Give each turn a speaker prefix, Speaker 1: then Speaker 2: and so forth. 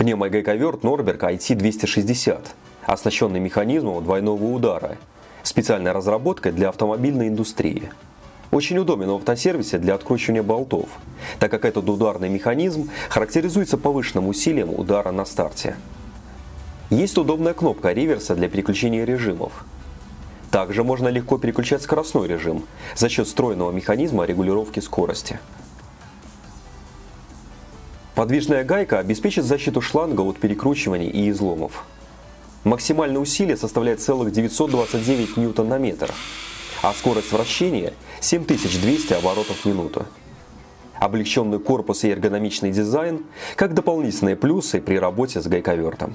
Speaker 1: Пневмогайковерт Норберг IT-260, оснащенный механизмом двойного удара, специальной разработкой для автомобильной индустрии. Очень удобен в автосервисе для откручивания болтов, так как этот ударный механизм характеризуется повышенным усилием удара на старте. Есть удобная кнопка реверса для переключения режимов. Также можно легко переключать скоростной режим за счет встроенного механизма регулировки скорости. Подвижная гайка обеспечит защиту шланга от перекручиваний и изломов. Максимальное усилие составляет целых 929 ньютон на метр, а скорость вращения 7200 оборотов в минуту. Облегченный корпус и эргономичный дизайн как дополнительные плюсы при работе с гайковертом.